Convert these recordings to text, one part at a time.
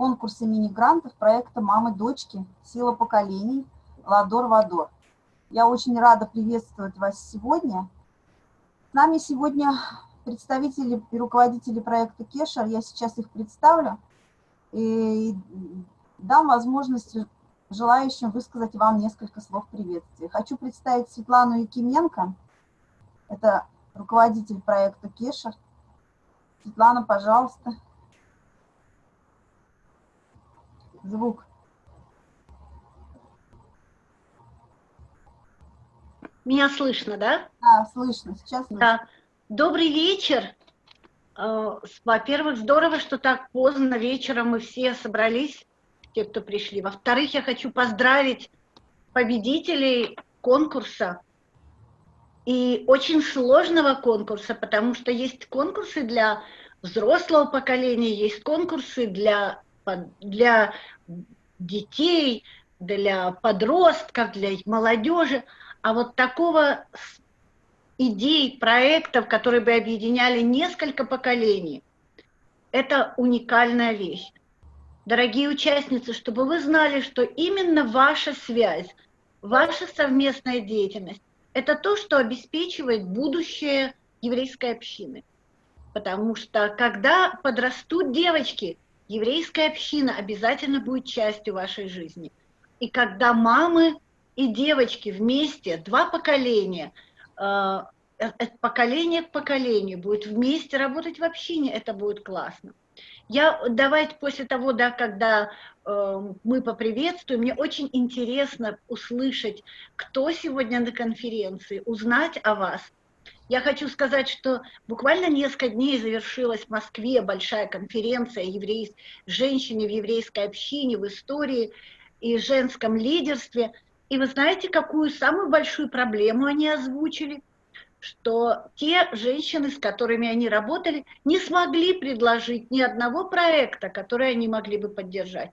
конкурса мини-грантов проекта «Мамы-дочки. Сила поколений. Ладор-Вадор». Я очень рада приветствовать вас сегодня. С нами сегодня представители и руководители проекта Кешер. Я сейчас их представлю и дам возможность желающим высказать вам несколько слов приветствия. Хочу представить Светлану Якименко. Это руководитель проекта Кешер. Светлана, пожалуйста. Звук. Меня слышно, да? Да, слышно. Сейчас слышно. Да. Добрый вечер. Э, во-первых, здорово, что так поздно вечером мы все собрались, те, кто пришли. Во-вторых, я хочу поздравить победителей конкурса и очень сложного конкурса, потому что есть конкурсы для взрослого поколения, есть конкурсы для, для детей, для подростков, для молодежи. А вот такого идей, проектов, которые бы объединяли несколько поколений, это уникальная вещь. Дорогие участницы, чтобы вы знали, что именно ваша связь, ваша совместная деятельность – это то, что обеспечивает будущее еврейской общины. Потому что когда подрастут девочки, еврейская община обязательно будет частью вашей жизни. И когда мамы и девочки вместе, два поколения, э, э, поколение к поколению будут вместе работать в общине, это будет классно. Я давайте после того, да, когда э, мы поприветствуем, мне очень интересно услышать, кто сегодня на конференции, узнать о вас. Я хочу сказать, что буквально несколько дней завершилась в Москве большая конференция еврей... женщины в еврейской общине, в истории и женском лидерстве – и вы знаете, какую самую большую проблему они озвучили? Что те женщины, с которыми они работали, не смогли предложить ни одного проекта, который они могли бы поддержать.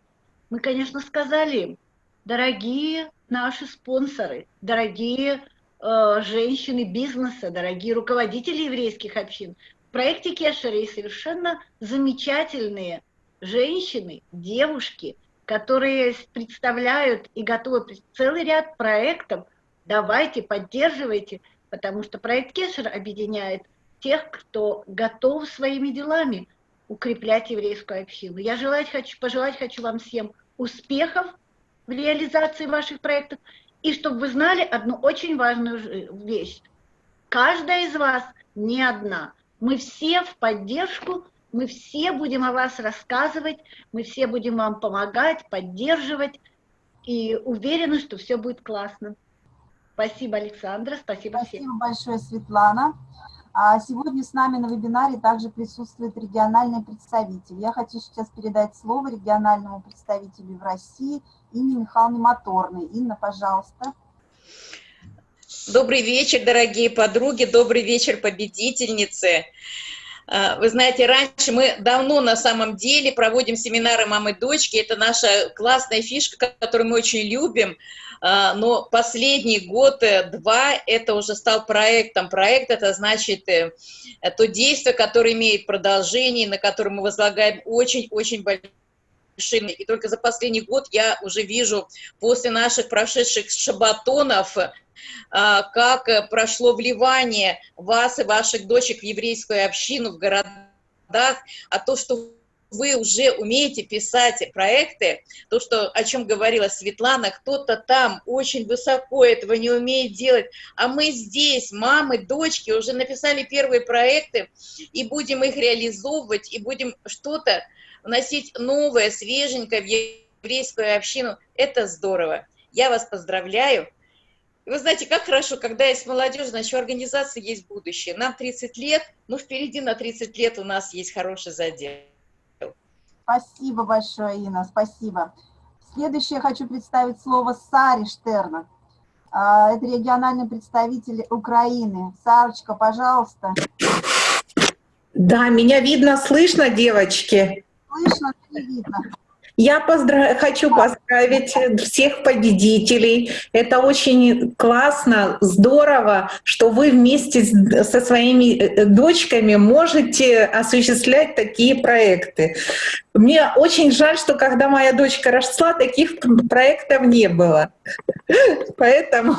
Мы, конечно, сказали им, дорогие наши спонсоры, дорогие женщины бизнеса, дорогие руководители еврейских общин, в проекте Кешери совершенно замечательные женщины, девушки – которые представляют и готовы целый ряд проектов. Давайте, поддерживайте, потому что проект Кешер объединяет тех, кто готов своими делами укреплять еврейскую общину. Я желать хочу, пожелать хочу вам всем успехов в реализации ваших проектов, и чтобы вы знали одну очень важную вещь. Каждая из вас не одна. Мы все в поддержку мы все будем о вас рассказывать, мы все будем вам помогать, поддерживать, и уверены, что все будет классно. Спасибо, Александра, спасибо, спасибо всем. Спасибо большое, Светлана. А сегодня с нами на вебинаре также присутствует региональный представитель. Я хочу сейчас передать слово региональному представителю в России Инне Михайловне Моторной. Инна, пожалуйста. Добрый вечер, дорогие подруги, добрый вечер, победительницы. А, вы знаете, раньше мы давно на самом деле проводим семинары мамы-дочки, это наша классная фишка, которую мы очень любим, а, но последний год-два э, это уже стал проектом. Проект – это значит э, то действие, которое имеет продолжение, на котором мы возлагаем очень-очень большое и только за последний год я уже вижу после наших прошедших шабатонов а, как э, прошло вливание вас и ваших дочек в еврейскую общину в городах, а то, что вы уже умеете писать проекты, то, что, о чем говорила Светлана, кто-то там очень высоко этого не умеет делать, а мы здесь, мамы, дочки, уже написали первые проекты, и будем их реализовывать, и будем что-то вносить новое, свеженькое в еврейскую общину. Это здорово. Я вас поздравляю. И вы знаете, как хорошо, когда есть молодежь, значит, у организации есть будущее. Нам 30 лет, но впереди на 30 лет у нас есть хороший задел. Спасибо большое, Инна, спасибо. Следующее хочу представить слово Саре Штерна. А, это региональный представитель Украины. Сарочка, пожалуйста. Да, меня видно, слышно, девочки? Слышно, не видно. Я поздра... хочу поздравить всех победителей. Это очень классно, здорово, что вы вместе со своими э, дочками можете осуществлять такие проекты. Мне очень жаль, что когда моя дочка росла, таких проектов не было. Поэтому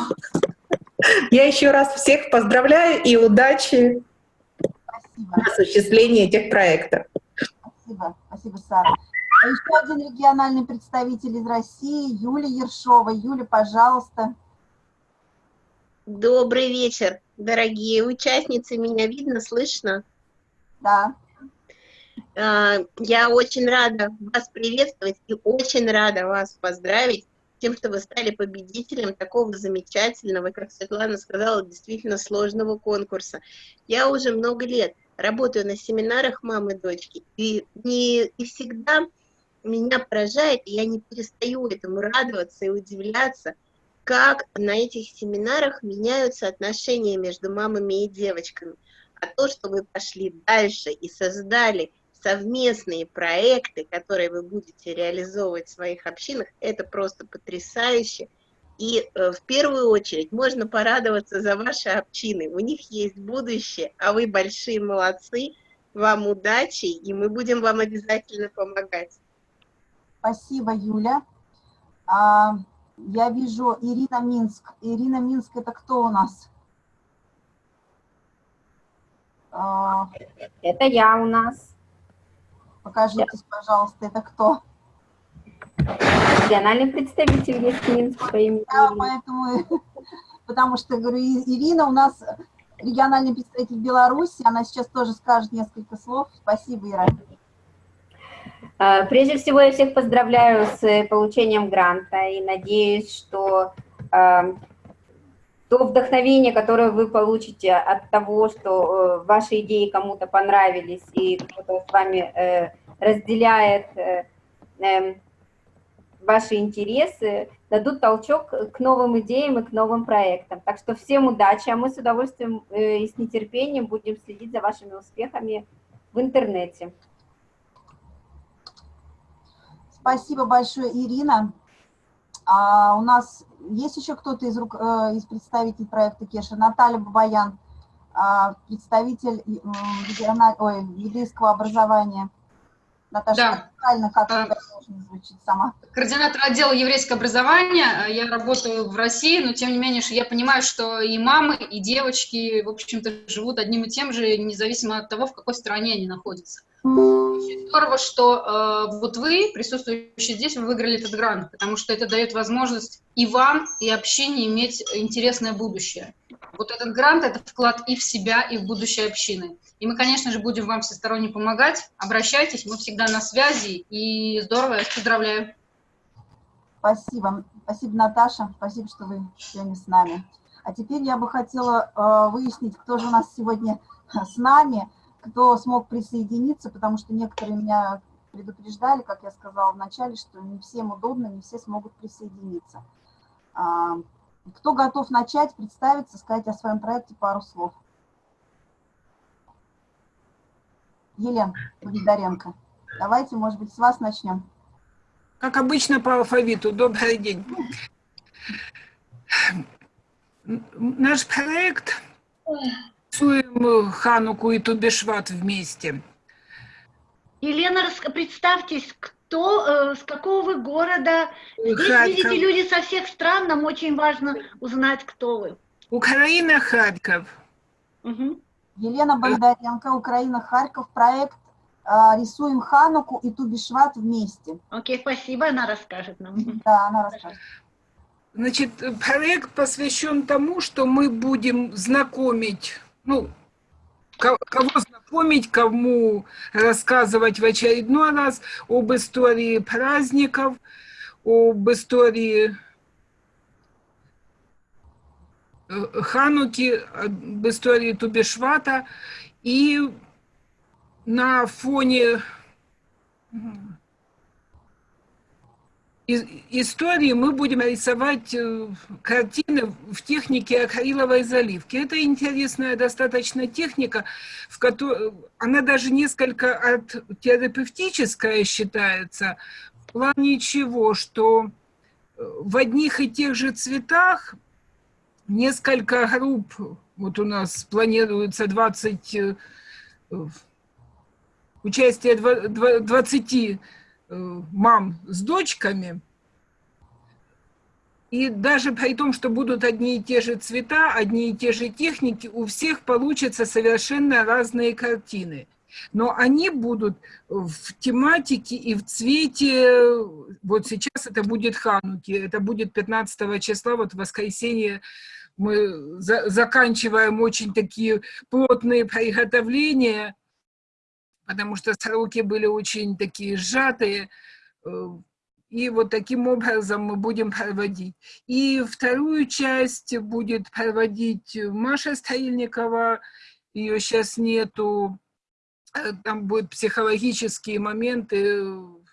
я еще раз всех поздравляю и удачи Спасибо. в осуществлении этих проектов. Спасибо, спасибо, Сара. А Еще один региональный представитель из России, Юлия Ершова. Юля, пожалуйста. Добрый вечер, дорогие участницы. Меня видно, слышно? Да. А, Я очень рада вас приветствовать и очень рада вас поздравить тем, что вы стали победителем такого замечательного, как Светлана сказала, действительно сложного конкурса. Я уже много лет работаю на семинарах мамы и дочки, и, не, и всегда меня поражает, и я не перестаю этому радоваться и удивляться, как на этих семинарах меняются отношения между мамами и девочками. А то, что вы пошли дальше и создали совместные проекты, которые вы будете реализовывать в своих общинах, это просто потрясающе. И э, в первую очередь можно порадоваться за ваши общины. У них есть будущее, а вы большие молодцы. Вам удачи, и мы будем вам обязательно помогать. Спасибо, Юля. А, я вижу Ирина Минск. Ирина Минск, это кто у нас? А, Это я у нас, покажитесь, пожалуйста, это кто? Региональный представитель есть Минск по имени Да, Ирина. поэтому, потому что, говорю, Ирина у нас региональный представитель Беларуси, она сейчас тоже скажет несколько слов. Спасибо, Ира. А, Прежде всего, я всех поздравляю с э, получением гранта и надеюсь, что а, то вдохновение, которое вы получите от того, что э, ваши идеи кому-то понравились и кто-то с вами э, разделяет эм, ваши интересы, дадут толчок к новым идеям и к новым проектам. Так что всем удачи, а мы с удовольствием э, и с нетерпением будем следить за вашими успехами в интернете. Спасибо большое, Ирина. А у нас есть еще кто-то из, э, из представителей проекта Кеша? Наталья Бабаян, а, представитель ой, образования. Наташа, Да. как А. звучит сама? координатор отдела еврейского образования. Я работаю в России, но тем не менее что я понимаю, что и мамы, и девочки, в общем-то, живут одним и тем же, независимо от того, в какой стране они находятся. Очень здорово, что э, вот вы, присутствующие здесь, вы выиграли этот грант, потому что это дает возможность и вам, и общине иметь интересное будущее. Вот этот грант – это вклад и в себя, и в будущее общины. И мы, конечно же, будем вам всесторонне помогать. Обращайтесь, мы всегда на связи. И здорово, я вас поздравляю. Спасибо. Спасибо, Наташа. Спасибо, что вы сегодня с нами. А теперь я бы хотела э, выяснить, кто же у нас сегодня с нами, кто смог присоединиться, потому что некоторые меня предупреждали, как я сказала вначале, что не всем удобно, не все смогут присоединиться. Кто готов начать, представиться, сказать о своем проекте пару слов? Елена Бондаренко. Давайте, может быть, с вас начнем. Как обычно по алфавиту. Добрый день. Наш проект рисуем Хануку и Тубешват вместе. Елена, представьтесь, кто, э, с какого вы города? Здесь, Харьков. видите, люди со всех стран, нам очень важно узнать, кто вы. Украина, Харьков. Мгм. Елена Бондаренко, Украина, Харьков, проект а, «Рисуем Хануку» и Тубишват вместе. Окей, спасибо, она расскажет нам. Да, она расскажет. Значит, проект посвящен тому, что мы будем знакомить, ну, кого знакомить, кому рассказывать в очередной раз об истории праздников, об истории э, Хануки, об истории Тубешвата. И на фоне истории мы будем рисовать э, картины в технике акриловой заливки. Это интересная достаточно техника, в которой она даже несколько от терапевтическая считается, в плане чего? Что э, в одних и тех же цветах несколько групп, вот у нас планируется 20, э, участие 20 мам с дочками, и даже при том, что будут одни и те же цвета, одни и те же техники, у всех получатся совершенно разные картины. Но они будут в тематике и в цвете, вот сейчас это будет Хануки, это будет 15 числа, вот в воскресенье мы за, заканчиваем очень такие плотные приготовления, потому что сроки были очень такие сжатые, и вот таким образом мы будем проводить. И вторую часть будет проводить Маша Стрельникова, ее сейчас нету, э, там будут психологические моменты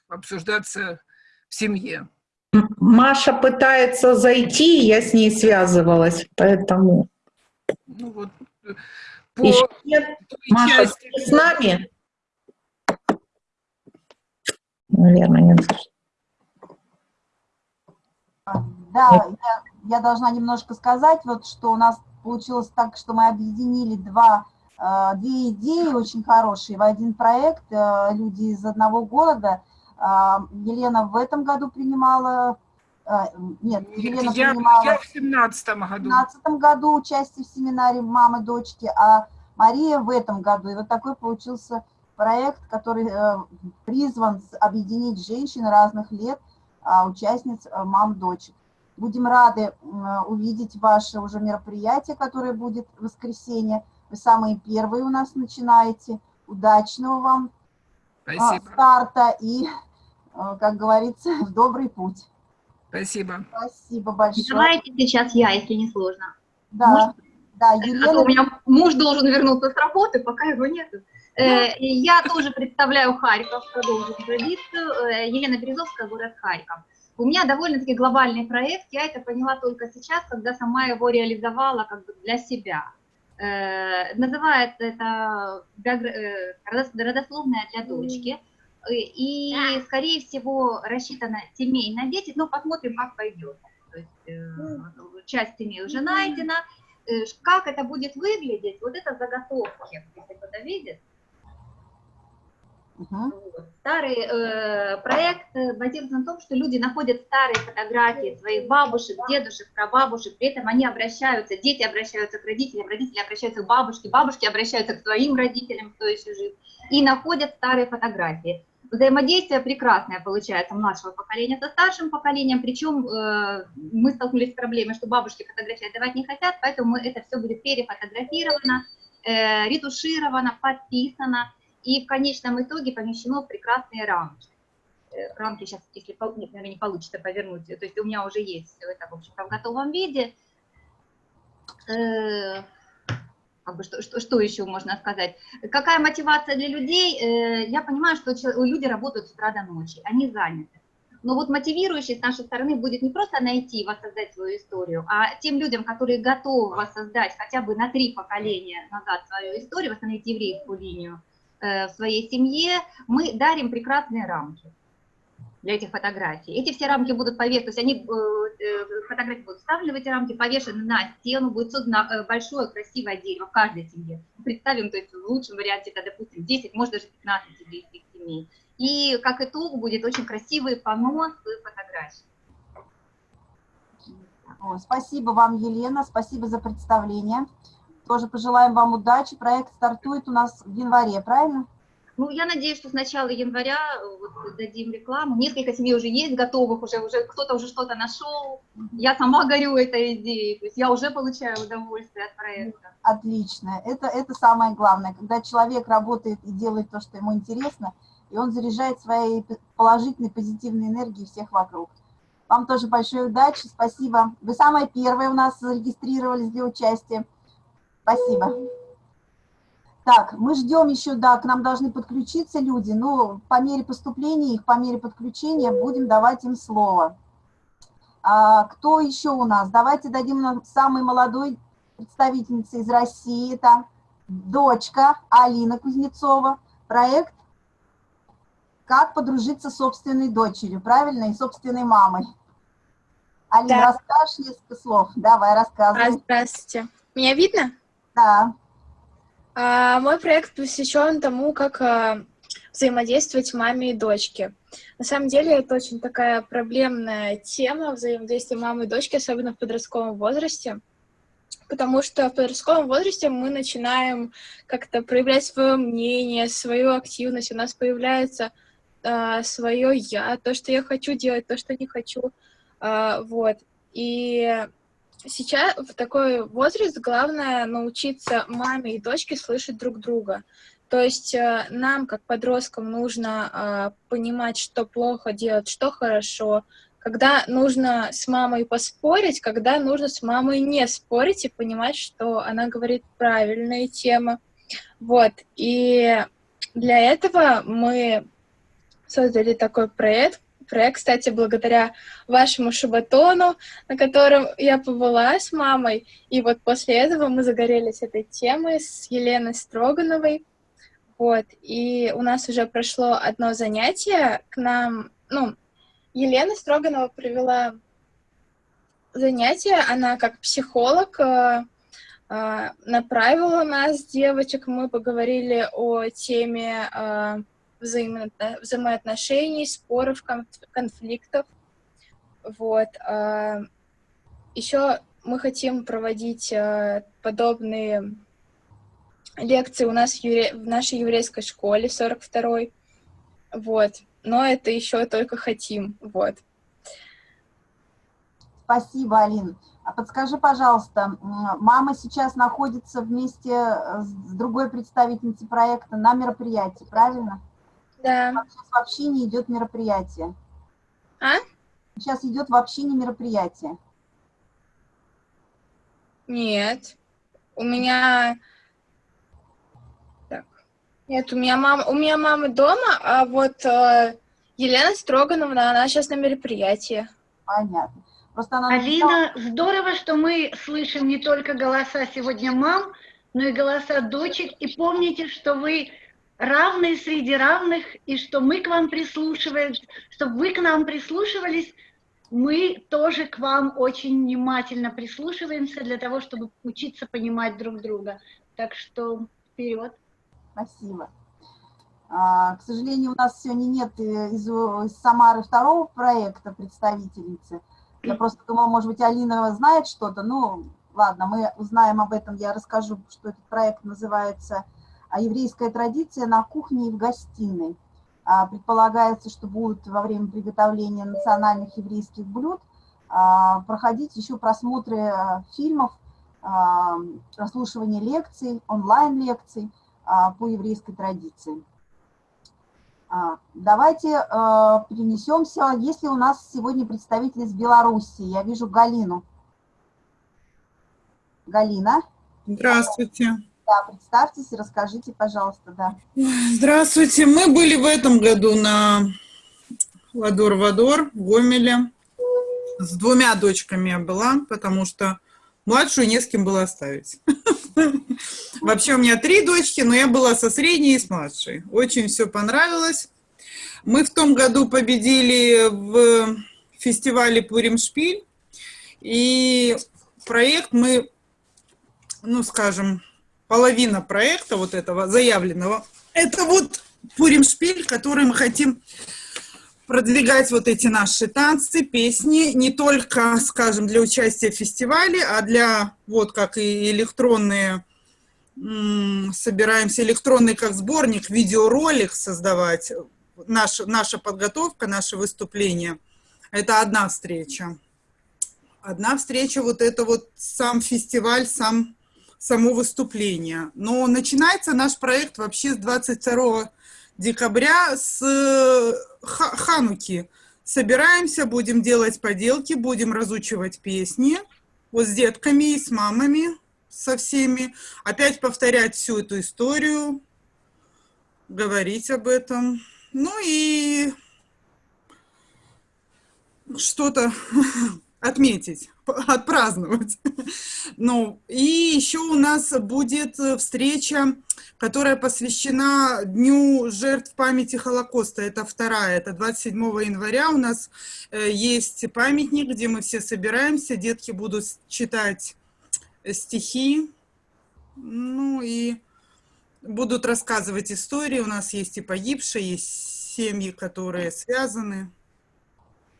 обсуждаться в семье. Маша пытается зайти, я с ней связывалась, поэтому... Ну вот, э, по Еще нет? Маша, части... с нами? Наверное, нет. Да, я, я должна немножко сказать, вот что у нас получилось так, что мы объединили два, э, две идеи очень хорошие в один проект. Э, люди из одного города. Э, Елена в этом году принимала нет, Елена я, принимала я в 17 году. В 17 году участие в семинаре «Мамы, дочки», а Мария в этом году. И вот такой получился проект, который призван объединить женщин разных лет, а, участниц а, мам дочек. Будем рады увидеть ваше уже мероприятие, которое будет в воскресенье. Вы самые первые у нас начинаете. Удачного вам а, Спасибо. старта и, как говорится, в добрый путь. Спасибо. Спасибо большое. Давайте сейчас я, если не сложно. Да, Может? да, Елена... А у меня муж должен вернуться с работы, пока его нет. Э, я тоже представляю Харьков, продолжу традицию. Э, Елена Березовская, город Харьков. У меня довольно-таки глобальный проект, я это поняла только сейчас, когда сама его реализовала как бы для себя. Э, называется это родословная для дочки. И, скорее всего, рассчитана семейная дети, но посмотрим, как пойдет. То есть, часть семей уже найдена. Как это будет выглядеть, вот это заготовки, если кто-то видит. Угу. Старый э, проект базируется на том, что люди находят старые фотографии своих бабушек, дедушек, прабабушек, при этом они обращаются, дети обращаются к родителям, родители обращаются к бабушке, бабушки обращаются к своим родителям, кто еще жив, и находят старые фотографии. Взаимодействие прекрасное получается младшего поколения со старшим поколением, причем э, мы столкнулись с проблемой, что бабушки фотографии отдавать не хотят, поэтому это все будет перефотографировано, э, ретушировано, подписано, и в конечном итоге помещено в прекрасные рамки. Э, рамки сейчас, если нет, наверное, не получится повернуть, то есть у меня уже есть это, в общем-то, в готовом виде. Э, как бы, что, что, что еще можно сказать? Какая мотивация для людей? Э, я понимаю, что люди работают с утра до ночи, они заняты. Но вот мотивирующей с нашей стороны будет не просто найти и воссоздать свою историю, а тем людям, которые готовы воссоздать хотя бы на три поколения назад свою историю, восстановить еврейскую линию, в своей семье, мы дарим прекрасные рамки для этих фотографий. Эти все рамки будут повешены, то есть они, э, э, фотографии будут вставлены в эти рамки, повешены на стену, будет создано большое красивое дерево в каждой семье. Представим, то есть в лучшем варианте это, допустим, 10, может даже 15 еврейских семей. И как итог будет очень красивый понос фотографий. Спасибо вам, Елена, спасибо за представление. Тоже пожелаем вам удачи. Проект стартует у нас в январе, правильно? Ну, я надеюсь, что с начала января э, вот, дадим рекламу. Несколько семей уже есть готовых, уже, уже кто-то уже что-то нашел. Я сама горю этой идеей, то есть я уже получаю удовольствие от проекта. Отлично. Это, это самое главное. Когда человек работает и делает то, что ему интересно, и он заряжает своей положительной, позитивной энергией всех вокруг. Вам тоже большой удачи, спасибо. Вы самая первая у нас зарегистрировались для участия. Спасибо. Так, мы ждем еще, да, к нам должны подключиться люди, но по мере поступления их, по мере подключения будем давать им слово. А, кто еще у нас? Давайте дадим нам самой молодой представительнице из России, это дочка Алина Кузнецова, проект как подружиться с собственной дочерью, правильно, и собственной мамой. Алина, Да. расскажешь несколько слов? Давай, А, рассказывай. здравствуйте. Меня видно? Да. А, мой проект посвящен тому, как а, взаимодействовать маме и дочке. На самом деле это очень такая проблемная тема взаимодействия мамы и дочки, особенно в подростковом возрасте. Потому что в подростковом возрасте мы начинаем как-то проявлять свое мнение, свою активность, у нас появляется свое я, то, что я хочу делать, то, что не хочу. А, вот. И сейчас в такой возраст главное научиться маме и дочке слышать друг друга. То есть э, нам, как подросткам, нужно э, понимать, что плохо делать, что хорошо, когда нужно с мамой поспорить, когда нужно с мамой не спорить и понимать, что она говорит правильные темы. Вот. И для этого мы создали такой проект, проект, кстати, благодаря вашему шабатону, на котором я побыла с мамой. И вот после этого мы загорелись этой темой с Еленой Строгановой. Вот, и у нас уже прошло одно занятие к нам, ну, Елена Строганова провела занятие, она как психолог э, э, направила нас, девочек, мы поговорили о теме э, взаимо взаимоотношений, споров, конфликтов. Вот. Еще мы хотим проводить подобные лекции у нас в нашей еврейской школе 42-й. Вот. Но это еще только хотим. Вот. Спасибо, Алин. А подскажи, пожалуйста, мама сейчас находится вместе с другой представительницей проекта на мероприятии, правильно? Да. Сейчас вообще не идет мероприятие. А? Сейчас идет вообще не мероприятие. Нет. У меня... Так. Нет, у меня мама, у меня мама дома, а вот э, Елена Строгановна, она сейчас на мероприятии. Понятно. Просто она Алина, здорово, что мы слышим не только голоса сегодня мам, но и голоса дочек. И помните, что вы равные среди равных, и что мы к вам прислушивались, чтобы вы к нам прислушивались, мы тоже к вам очень внимательно прислушиваемся для того, чтобы учиться понимать друг друга. Так что вперед. Спасибо. А, к сожалению, у нас сегодня нет из, из Самары второго проекта представительницы. Я просто думала, может быть, Алина знает что-то. Ну, ладно, мы узнаем об этом. Я расскажу, что этот проект называется «Еврейская традиция на кухне и в гостиной». Предполагается, что будут во время приготовления национальных еврейских блюд проходить еще просмотры фильмов, прослушивание лекций, онлайн-лекций по еврейской традиции. Давайте перенесемся. Если у нас сегодня представитель из Беларуси, я вижу Галину. Галина. Здравствуйте. Да, представьтесь и расскажите, пожалуйста, да. Здравствуйте. Мы были в этом году на Ладор-Вадор в Гомеле. С двумя дочками я была, потому что младшую не с кем было оставить. Вообще у меня три дочки, но я была со средней и с младшей. Очень все понравилось. Мы в том году победили в фестивале Пуримшпиль. И проект мы, ну скажем, половина проекта вот этого заявленного, это вот Пуримшпиль, который мы хотим продвигать вот эти наши танцы, песни, не только, скажем, для участия в фестивале, а для, вот как и электронные, собираемся электронный как сборник, видеоролик создавать, наша, наша подготовка, наше выступление. Это одна встреча. Одна встреча, вот это вот сам фестиваль, сам, само выступление. Но начинается наш проект вообще с 22 декабря с Хануки. Собираемся, будем делать поделки, будем разучивать песни. Вот с детками и с мамами, со всеми. Опять повторять всю эту историю, говорить об этом. Ну и что-то отметить, отпраздновать. Ну, и еще у нас будет встреча, которая посвящена Дню жертв памяти Холокоста. Это вторая, это 27 января у нас э, есть памятник, где мы все собираемся, детки будут читать стихи, ну и будут рассказывать истории. У нас есть и погибшие, есть семьи, которые связаны.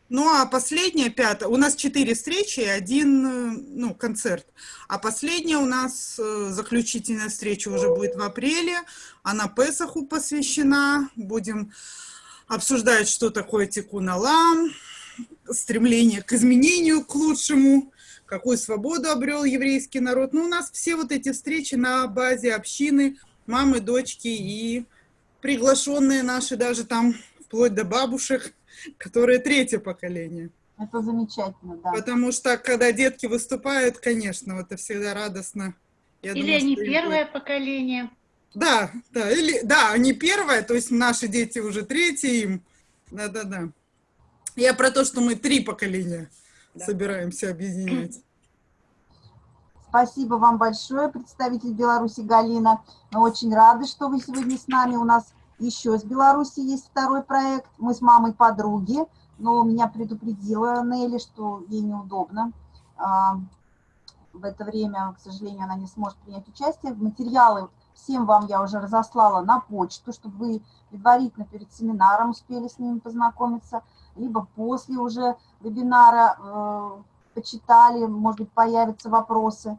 Ну, а последняя, пятая, у нас четыре встречи и один, э, ну, концерт. А последняя у нас э, заключительная встреча уже будет в апреле. Она Песаху посвящена. Будем обсуждать, что такое тикун алам, стремление к изменению, к лучшему, какую свободу обрел еврейский народ. Ну, у нас все вот эти встречи на базе общины, мамы, дочки и приглашенные наши даже там, вплоть до бабушек, которые третье поколение. Это замечательно, да. Потому что, когда детки выступают, конечно, это всегда радостно. Я или думаю, они первое будет... поколение. Да, да, или, да, они первое, то есть наши дети уже третье им. Да-да-да. Я про то, что мы три поколения да. собираемся объединять. Спасибо вам большое, представитель Беларуси Галина. Мы очень рады, что вы сегодня с нами. У нас еще из Беларуси есть второй проект. Мы с мамой подруги, но меня предупредила Нелли, что ей неудобно. А, в это время, к сожалению, она не сможет принять участие. Материалы всем вам я уже разослала на почту, чтобы вы предварительно перед семинаром успели с ними познакомиться, либо после уже вебинара э, почитали, может быть, появятся вопросы.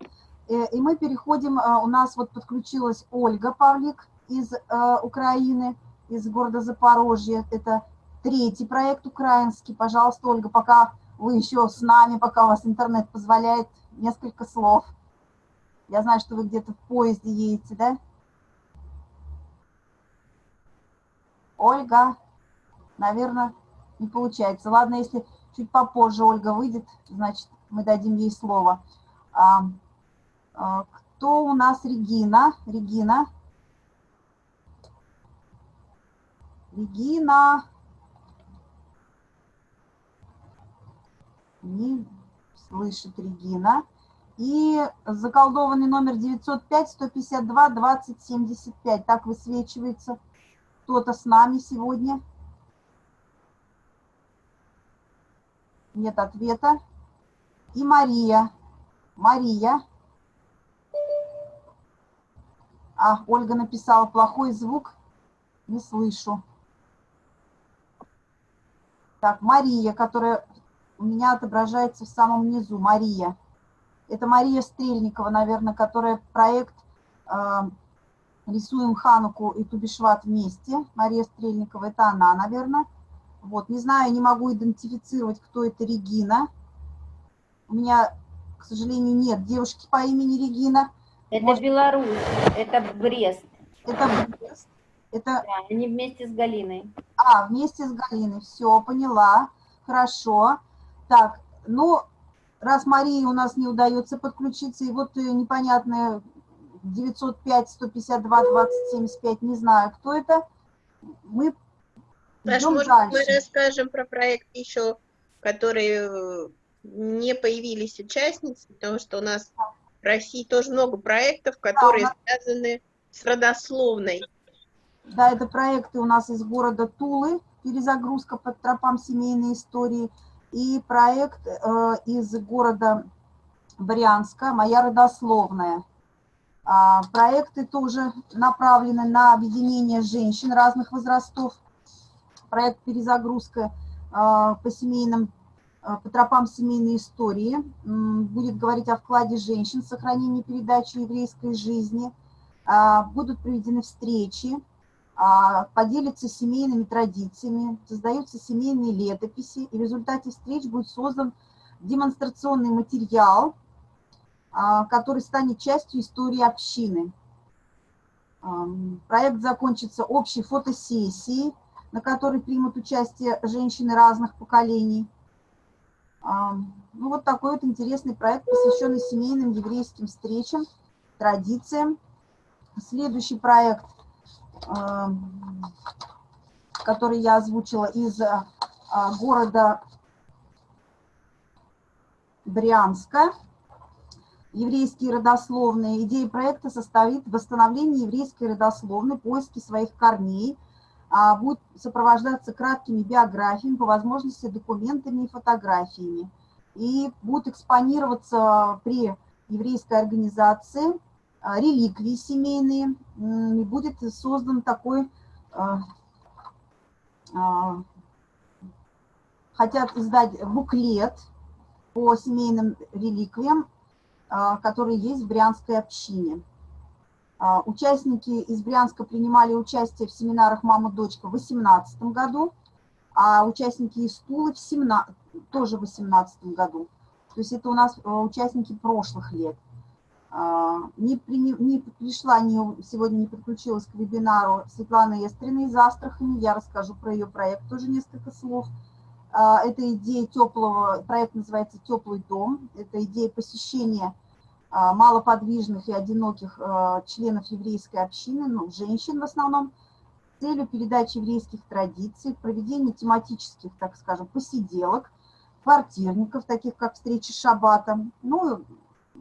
Э, и мы переходим, э, у нас вот подключилась Ольга Павлик, из э, Украины, из города Запорожье. Это третий проект украинский. Пожалуйста, Ольга, пока вы еще с нами, пока у вас интернет позволяет, несколько слов. Я знаю, что вы где-то в поезде едете, да? Ольга, наверное, не получается. Ладно, если чуть попозже Ольга выйдет, значит, мы дадим ей слово. А, а, кто у нас Регина? Регина. Регина. Не слышит Регина. И заколдованный номер 905-152-2075. Так высвечивается кто-то с нами сегодня. Нет ответа. И Мария. Мария. А, Ольга написала плохой звук. Не слышу. Так, Мария, которая у меня отображается в самом низу. Мария. Это Мария Стрельникова, наверное, которая проект э, «Рисуем Хануку и Тубишват вместе». Мария Стрельникова, это она, наверное. Вот, не знаю, не могу идентифицировать, кто это Регина. У меня, к сожалению, нет девушки по имени Регина. Это Может... Беларусь, это Брест. Это Брест. Это... Да, они вместе с Галиной. А, вместе с Галиной, все, поняла, хорошо. Так, ну, раз Марии у нас не удается подключиться, и вот э, непонятное 905, 152, 2075, не знаю, кто это, мы Саш, может, дальше. мы расскажем про проект еще, которые э, не появились участницы, потому что у нас в России тоже много проектов, которые да, связаны с родословной. Да, это проекты у нас из города Тулы, перезагрузка под тропам семейной истории, и проект э, из города Брянска «Моя родословная». А, проекты тоже направлены на объединение женщин разных возрастов. Проект «Перезагрузка э, по семейным э, по тропам семейной истории будет говорить о вкладе женщин в сохранении передачи еврейской жизни. А, будут проведены встречи а, поделятся семейными традициями, создаются семейные летописи, и в результате встреч будет создан демонстрационный материал, а, который станет частью истории общины. Проект закончится общей фотосессией, на которой примут участие женщины разных поколений. Ну, вот такой вот интересный проект, посвященный семейным еврейским встречам, традициям. Следующий проект который я озвучила из а, города Брянска. Еврейские родословные. Идея проекта состоит в восстановлении еврейской родословной, поиске своих корней, а, будет сопровождаться краткими биографиями, по возможности документами и фотографиями. И будут экспонироваться при еврейской организации реликвии семейные. И будет создан такой, а, хотят издать буклет по семейным реликвиям, которые есть в Брянской общине. А, участники из Брянска принимали участие в семинарах «Мама-дочка» в 2018 году, а участники из Тулы в 17, тоже в 2018 году. То есть это у нас э, участники прошлых лет. А, не, при, не пришла, не, сегодня не подключилась к вебинару Светлана Эстрина из Астрахани. Я расскажу про ее проект тоже несколько слов. А, это идея теплого, проект называется «Теплый дом». Это идея посещения а, малоподвижных и одиноких членов еврейской общины, ну, женщин в основном, с целью передачи еврейских традиций, проведения тематических, так скажем, посиделок, квартирников, таких как встречи шаббата. Ну,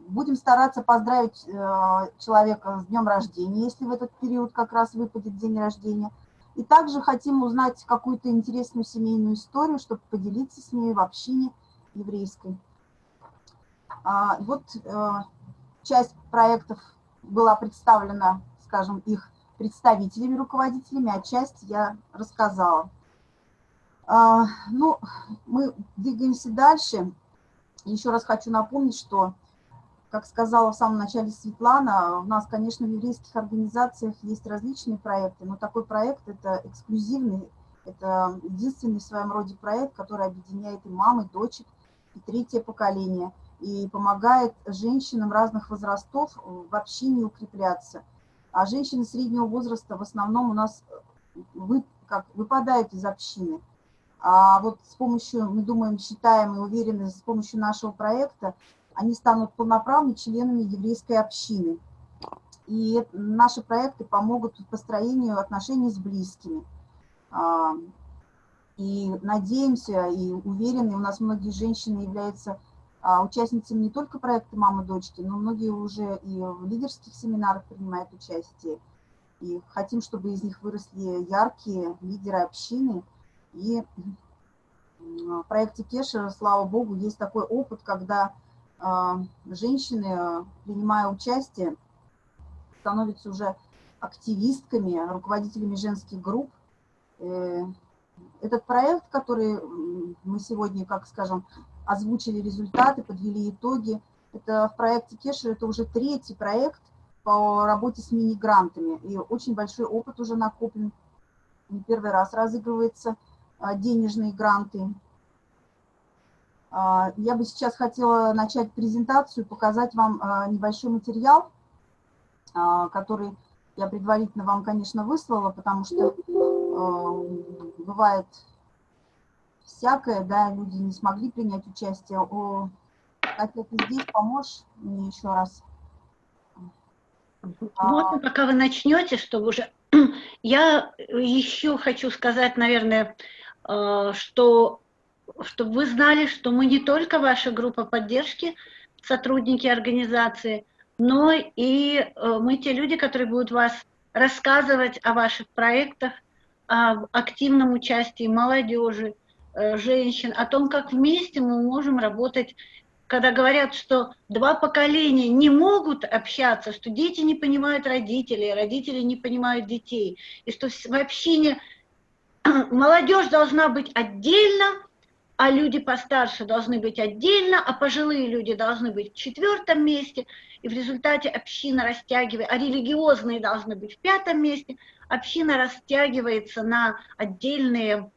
будем стараться поздравить э, человека с днем рождения, если в этот период как раз выпадет день рождения. И также хотим узнать какую-то интересную семейную историю, чтобы поделиться с ней в общине еврейской. А, вот э, часть проектов была представлена, скажем, их представителями, руководителями, а часть я рассказала. А, ну, мы двигаемся дальше. Еще раз хочу напомнить, что, как сказала в самом начале Светлана, у нас, конечно, в еврейских организациях есть различные проекты, но такой проект – это эксклюзивный, это единственный в своем роде проект, который объединяет и мамы, и дочек, и третье поколение – и помогает женщинам разных возрастов в общине укрепляться. А женщины среднего возраста в основном у нас э, вы, как, выпадают из общины. А вот с помощью, мы думаем, считаем и уверены, с помощью нашего проекта они станут полноправными членами еврейской общины. И наши проекты помогут в построению отношений с близкими. А, и надеемся и уверены, у нас многие женщины являются а, участницами не только проекта «Мама-дочки», но многие уже и в лидерских семинарах принимают участие. И хотим, чтобы из них выросли яркие лидеры общины. И в проекте Кешера, слава богу, есть такой опыт, когда женщины, принимая участие, становятся уже активистками, руководителями женских групп. Э, этот проект, который мы сегодня, как скажем, озвучили результаты, подвели итоги. Это в проекте Кешер, это уже третий проект по работе с мини-грантами. И очень большой опыт уже накоплен. Не первый раз разыгрываются а, денежные гранты. А, я бы сейчас хотела начать презентацию, показать вам а, небольшой материал, который я предварительно вам, конечно, выслала, потому что бывает всякое, да, люди не смогли принять участие. О, Катя, ты здесь поможешь мне еще раз? Можно, пока вы начнете, чтобы уже... Я еще хочу сказать, наверное, что чтобы вы знали, что мы не только ваша группа поддержки, сотрудники организации, но и э, мы те люди, которые будут вас рассказывать о ваших проектах, о активном участии молодежи, Э, женщин, о том, как вместе мы можем работать, когда говорят, что два поколения не могут общаться, что дети не понимают родителей, родители не понимают детей, и что в общине молодежь должна быть отдельно, а люди постарше должны быть отдельно, а пожилые люди должны быть в четвертом месте, и в результате община растягивает, а религиозные должны быть в пятом месте, община растягивается на отдельные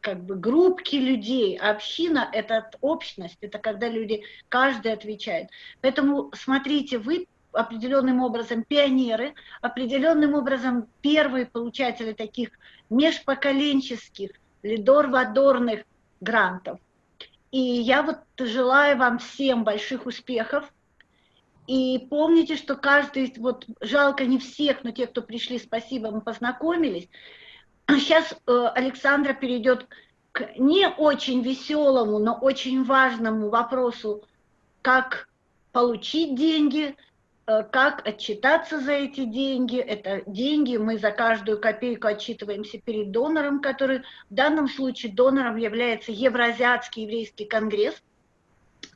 как бы группки людей, а община – это общность, это когда люди, каждый отвечает. Поэтому смотрите, вы определенным образом пионеры, определенным образом первые получатели таких межпоколенческих, лидор-вадорных грантов. И я вот желаю вам всем больших успехов. И помните, что каждый, вот жалко не всех, но те, кто пришли, спасибо, мы познакомились. Сейчас э, Александра перейдет к не очень веселому, но очень важному вопросу, как получить деньги, как отчитаться за эти деньги. Это деньги, мы за каждую копейку отчитываемся перед донором, который в данном случае донором является Евразиатский еврейский конгресс,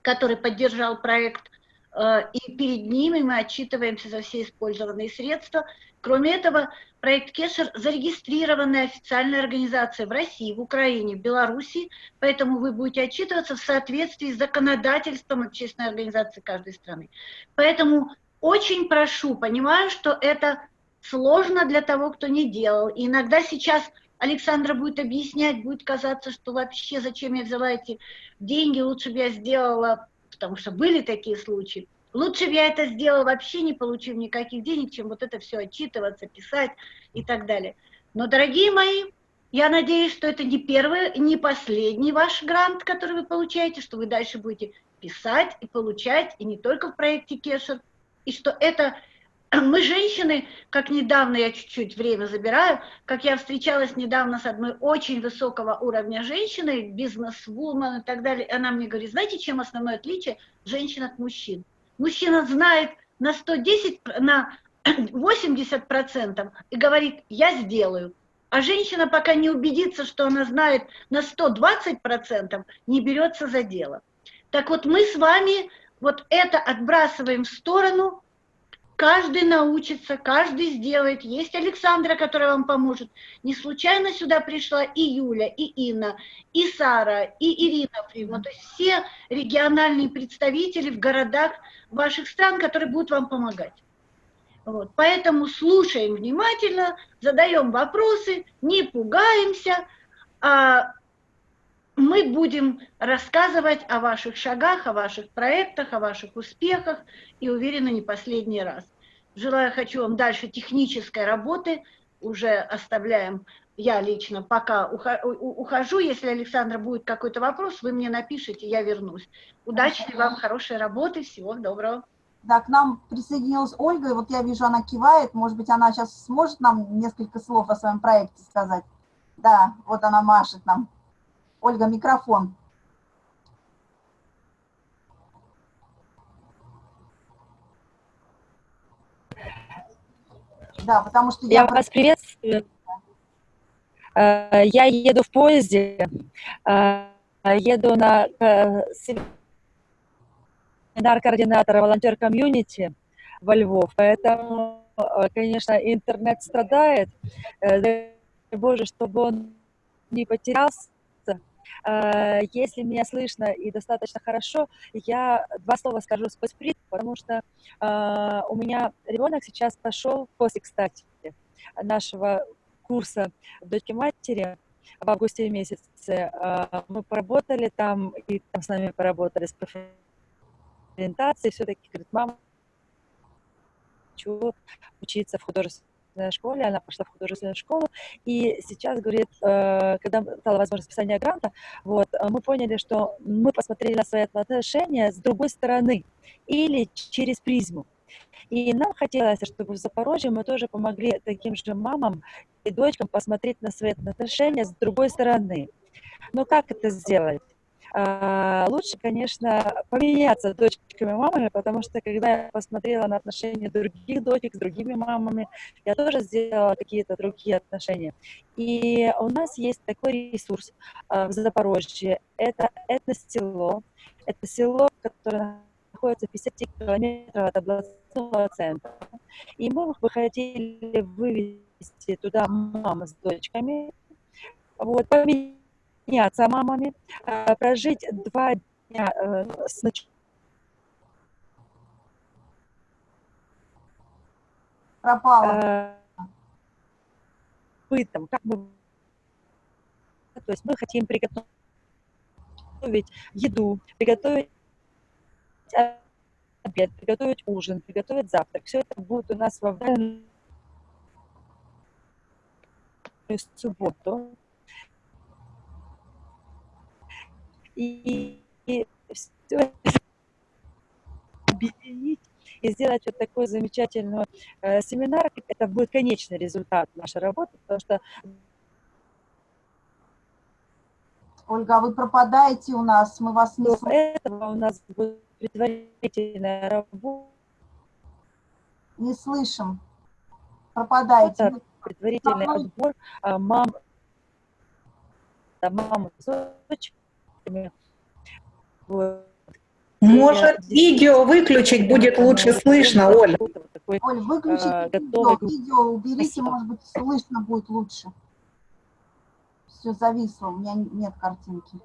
который поддержал проект, э, и перед ними мы отчитываемся за все использованные средства. Кроме этого, проект Кешер зарегистрированная официальная организация в России, в Украине, в Беларуси, поэтому вы будете отчитываться в соответствии с законодательством общественной организации каждой страны. Поэтому очень прошу, понимаю, что это сложно для того, кто не делал. И иногда сейчас Александра будет объяснять, будет казаться, что вообще зачем я взяла эти деньги, лучше бы я сделала, потому что были такие случаи, лучше бы я это сделала вообще не получив никаких денег, чем вот это все отчитываться, писать и так далее. Но, дорогие мои, я надеюсь, что это не первый, не последний ваш грант, который вы получаете, что вы дальше будете писать и получать, и не только в проекте Кешер, и что это мы женщины, как недавно, я чуть-чуть время забираю, как я встречалась недавно с одной очень высокого уровня женщиной, бизнес-вумен и так далее, она мне говорит, знаете, чем основное отличие женщин от мужчин? Мужчина знает на 110, на 80 процентов и говорит, я сделаю. А женщина, пока не убедится, что она знает на 120 процентов, не берется за дело. Так вот, мы с вами вот это отбрасываем в сторону, каждый научится, каждый сделает. Есть Александра, которая вам поможет. Не случайно сюда пришла и Юля, и Инна, и Сара, и Ирина Фридман. То есть все региональные представители в городах ваших стран, которые будут вам помогать. Вот. Поэтому слушаем внимательно, задаем вопросы, не пугаемся, а мы будем рассказывать о ваших шагах, о ваших проектах, о ваших успехах и уверена не последний раз. Желаю, хочу вам дальше технической работы, уже оставляем я лично пока ухожу, если Александра будет какой-то вопрос, вы мне напишите, я вернусь. Удачи вам, хорошей работы, всего доброго. Да, к нам присоединилась Ольга, и вот я вижу, она кивает, может быть, она сейчас сможет нам несколько слов о своем проекте сказать. Да, вот она машет нам. Ольга, микрофон. Да, потому что я... Я вас приветствую. Э, я еду в поезде, э, еду на э, семинар координатора волонтер комьюнити во Львов, поэтому, конечно, интернет страдает. Боже, чтобы он не потерялся, если меня слышно и достаточно хорошо, я два слова скажу с сприт, потому что э, у меня ребенок сейчас пошел после, кстати, нашего курса «Дочки матери», в августе месяце. Э, мы поработали там, и там с нами поработали с профориентацией, все-таки, говорит, мама, хочу учиться в художественном художественной школе, она пошла в художественную школу, и сейчас, говорит, э, когда стала возможность писания гранта, вот, э, мы поняли, что мы посмотрели на свои отношения с другой стороны или через призму. И нам хотелось, чтобы в Запорожье мы тоже помогли таким же мамам и дочкам посмотреть на свои отношения с другой стороны. Но как это сделать? А, лучше, конечно, поменяться дочками и мамами, потому что когда я посмотрела на отношения других дочек с другими мамами, я тоже сделала какие-то другие отношения. И у нас есть такой ресурс а, в Запорожье. Это этно-село. Это село, которое находится в 50 километрах от областного центра. И мы бы хотели вывести туда мам с дочками, вот, поменять обменяться мамами, э, прожить два дня э, с Пропала. Бытом, как мы то есть мы хотим приготовить еду, приготовить обед, приготовить ужин, приготовить завтрак. Все это будет у нас во время субботу. И, и все объединить и сделать вот такой замечательный э, семинар, это будет конечный результат нашей работы, потому что Ольга, вы пропадаете у нас, мы вас не До слышим. этого у нас будет предварительная работа, Не слышим. Пропадаете. Вы- предварительный отбор а, мам, мам дочками. Вот. Может, видео выключить будет лучше слышно, Оль. Оль, выключите а, видео, видео уберите, Спасибо. может быть, слышно будет лучше. Все зависло, у меня нет картинки.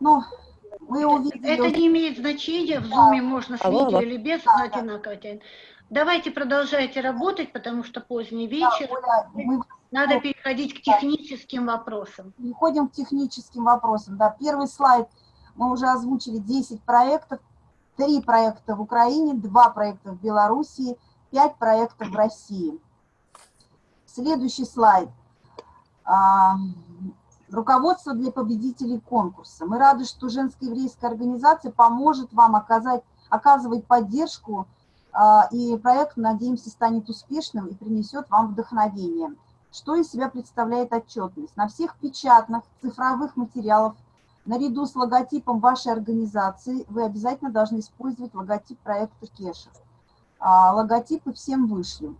Ну, мы увидели... Это не имеет значения, в Zoom можно с видео или без, одинаково тянет. Давайте продолжайте работать, потому что поздний вечер. Оля, мы Надо переходить к техническим вопросам. переходим к техническим вопросам. Да, первый слайд мы уже озвучили 10 проектов, 3 проекта в Украине, 2 проекта в Белоруссии, 5 проектов в России. Следующий слайд. А, Руководство для победителей конкурса. Мы рады, что женская еврейская организация поможет вам оказать, оказывать поддержку, и проект, надеемся, станет успешным и принесет вам вдохновение. Что из себя представляет отчетность? На всех печатных цифровых материалах наряду с логотипом вашей организации вы обязательно должны использовать логотип проекта Кешер. А, Логотипы всем вышлю.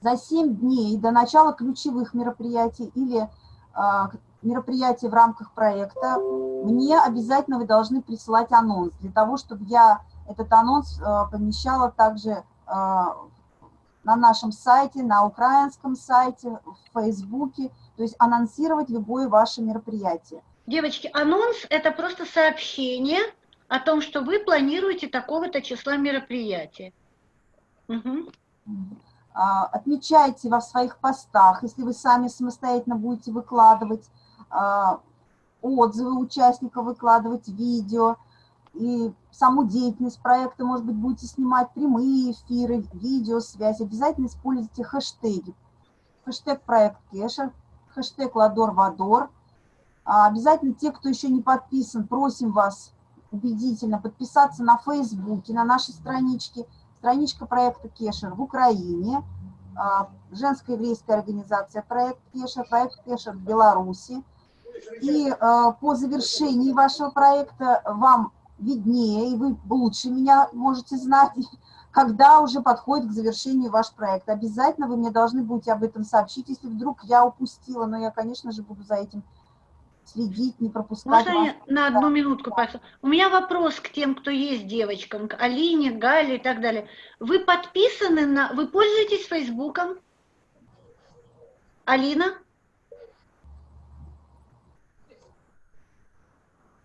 За 7 дней до начала ключевых мероприятий или а, мероприятий в рамках проекта мне обязательно вы должны присылать анонс для того, чтобы я этот анонс а, помещала также а, на нашем сайте, на украинском сайте, в Фейсбуке, то есть анонсировать любое ваше мероприятие. Девочки, анонс – это просто сообщение о том, что вы планируете такого-то числа мероприятия. Мгм. А, Отмечайте во своих постах, если вы сами самостоятельно будете выкладывать а, отзывы участников, выкладывать видео и саму деятельность проекта, может быть, будете снимать прямые эфиры, видеосвязь, обязательно используйте хэштеги. Хэштег проект Кеша, хэштег Ладор Вадор. А, Обязательно те, кто еще не подписан, просим вас убедительно подписаться на Фейсбуке, на нашей страничке, страничка проекта Кешер в Украине, а, женская еврейская организация проект Кешер, проект Кешер в Беларуси. И а, по завершении вашего проекта вам виднее, и вы лучше меня можете знать, когда уже подходит к завершению ваш проект. Обязательно вы мне должны будете об этом сообщить, если вдруг я упустила, но я, конечно же, буду за этим следить, не пропускать. Можно я на одну минутку, пожалуйста? У меня вопрос к тем, кто есть девочкам, к Алине, Гале и так далее. Вы подписаны на... Вы пользуетесь Фейсбуком? Алина?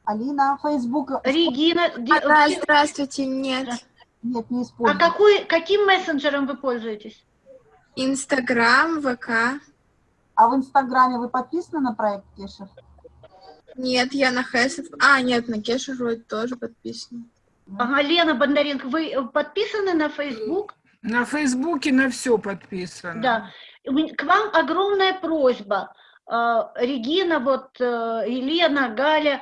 Алина, Фейсбук. Регина? А, все- здравствуйте, нет. Нет, не А использую. какой, каким мессенджером вы пользуетесь? Инстаграм, ВК. А в Инстаграме вы подписаны на проект Кешер? Нет, я на Хэсов. А, нет, на Кешу вроде тоже подписана. Ага, Лена Бондаренко, вы подписаны на Facebook? На Фейсбуке на все подписано. Да. К вам огромная просьба. Э, Регина, вот э, Елена, Галя,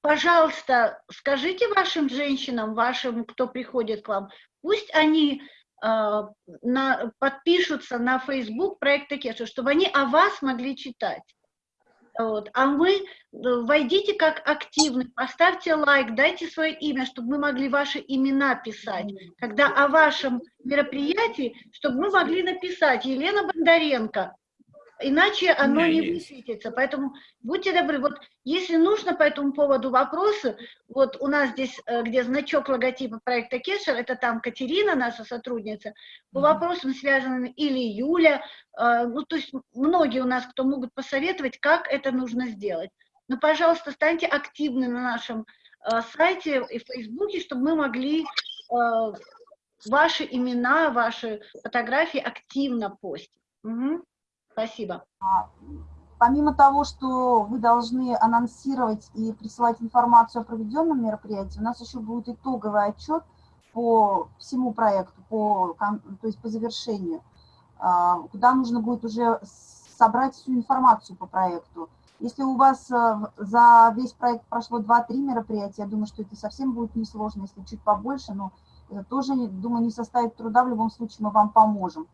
пожалуйста, скажите вашим женщинам, вашим, кто приходит к вам, пусть они э, на, подпишутся на Facebook проекта Кеша, чтобы они о вас могли читать. Вот. А мы, э, войдите как активный, поставьте лайк, дайте свое имя, чтобы мы могли ваши имена писать. Когда о вашем мероприятии, чтобы мы могли написать Елена Бондаренко, иначе оно не есть. высветится. Поэтому будьте добры, вот если нужно по этому поводу вопросы, вот у нас здесь, э, где значок логотипа проекта Кешер, это там Катерина, наша сотрудница, по вопросам связанным, или Юля, э, ну то есть многие у нас, кто могут посоветовать, как это нужно сделать. Но, пожалуйста, станьте активны на нашем э, сайте и Фейсбуке, чтобы мы могли ваши имена, ваши фотографии активно постить. Мгм. Спасибо. Помимо того, что вы должны анонсировать и присылать информацию о проведенном мероприятии, у нас еще будет итоговый отчет по всему проекту, по, то есть по завершению, а, куда нужно будет уже собрать всю информацию по проекту. Если у вас а, в- за весь проект прошло 2-3 мероприятия, я думаю, что это совсем будет несложно, если чуть побольше, но э, тоже, думаю, не составит труда, в любом случае мы вам поможем.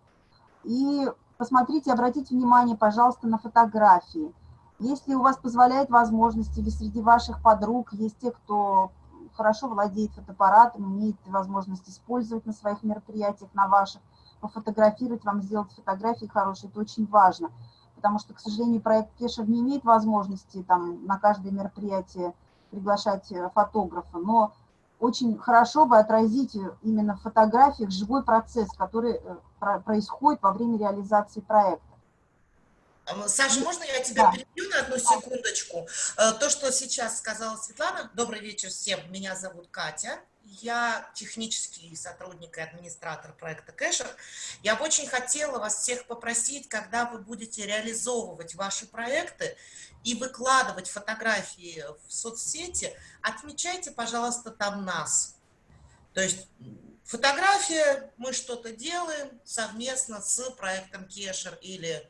И посмотрите, обратите внимание, пожалуйста, на фотографии. Если у вас позволяет возможность, или среди ваших подруг есть те, кто хорошо владеет фотоаппаратом, имеет возможность использовать на своих мероприятиях, на ваших, пофотографировать, вам сделать фотографии хорошие, это очень важно. Потому что, к сожалению, проект Кешер не имеет возможности там, на каждое мероприятие приглашать э, фотографа, но очень хорошо бы отразить именно в фотографиях живой процесс, который э, происходит во время реализации проекта. Саша, можно я тебя да. перебью на одну секундочку? Э, то, что сейчас сказала Светлана, добрый вечер всем, меня зовут Катя, я технический сотрудник и администратор проекта Кэшер. Я бы очень хотела вас всех попросить, когда вы будете реализовывать ваши проекты и выкладывать фотографии в соцсети, отмечайте, пожалуйста, там нас. То есть фотография, мы что-то делаем совместно с проектом Кешер или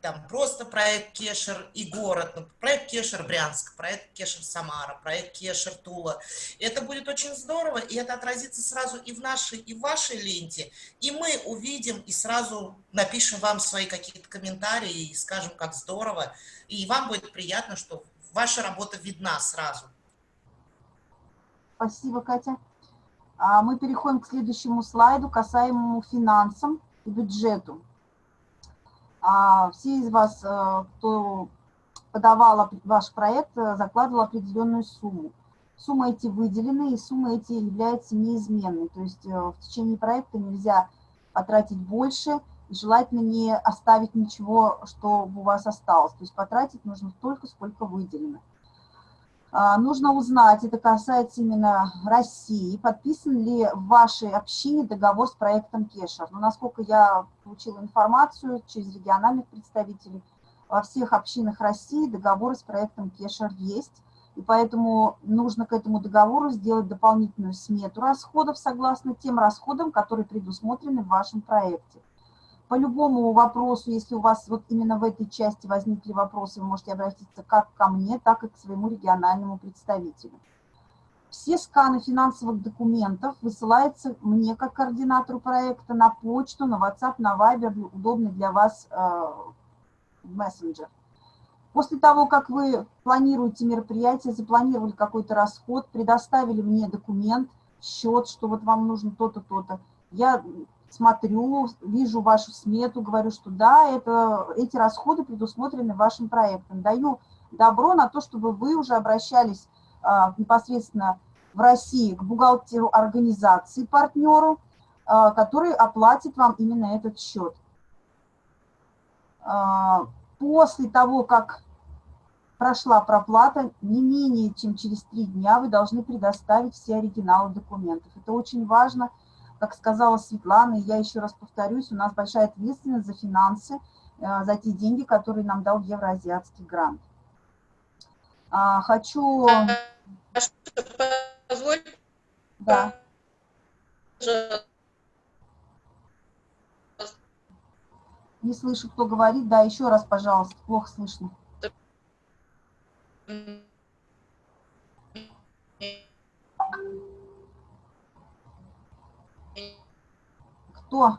там просто проект Кешер и город, ну, проект Кешер Брянск, проект Кешер Самара, проект Кешер Тула. Это будет очень здорово, и это отразится сразу и в нашей, и в вашей ленте, и мы увидим и сразу напишем вам свои какие-то комментарии и скажем, как здорово, и вам будет приятно, что ваша работа видна сразу. Спасибо, Катя. А мы переходим к следующему слайду, касаемому финансам и бюджету. А все из вас, э, кто подавал ваш проект, э, закладывал определенную сумму. Суммы эти выделены, и суммы эти являются неизменной. То есть э, в течение проекта нельзя потратить больше, и желательно не оставить ничего, чтобы у вас осталось. То есть потратить нужно столько, сколько выделено. А, нужно узнать, это касается именно России, подписан ли в вашей общине договор с проектом Кешер. Но насколько я получила информацию через региональных представителей, во всех общинах России договор с проектом Кешер есть, и поэтому нужно к этому договору сделать дополнительную смету расходов согласно тем расходам, которые предусмотрены в вашем проекте. По любому вопросу, если у вас вот именно в этой части возникли вопросы, вы можете обратиться как ко мне, так и к своему региональному представителю. Все сканы финансовых документов высылаются мне как координатору проекта на почту, на WhatsApp, на Viber, удобный для вас э, мессенджер. После того, как вы планируете мероприятие, запланировали какой-то расход, предоставили мне документ, счет, что вот вам нужно то-то, то-то, я смотрю, вижу вашу смету, говорю, что да, это, эти расходы предусмотрены вашим проектом. Даю добро на то, чтобы вы уже обращались а, непосредственно в России к бухгалтеру организации, партнеру, а, который оплатит вам именно этот счет. А, после того, как прошла проплата, не менее чем через три дня вы должны предоставить все оригиналы документов. Это очень важно, как сказала Светлана, и я еще раз повторюсь, у нас большая ответственность за финансы, э, за те деньги, которые нам дал Евроазиатский грант. А, хочу... Позволь. Да. Не слышу, кто говорит. Да, еще раз, пожалуйста, плохо слышно. Кто?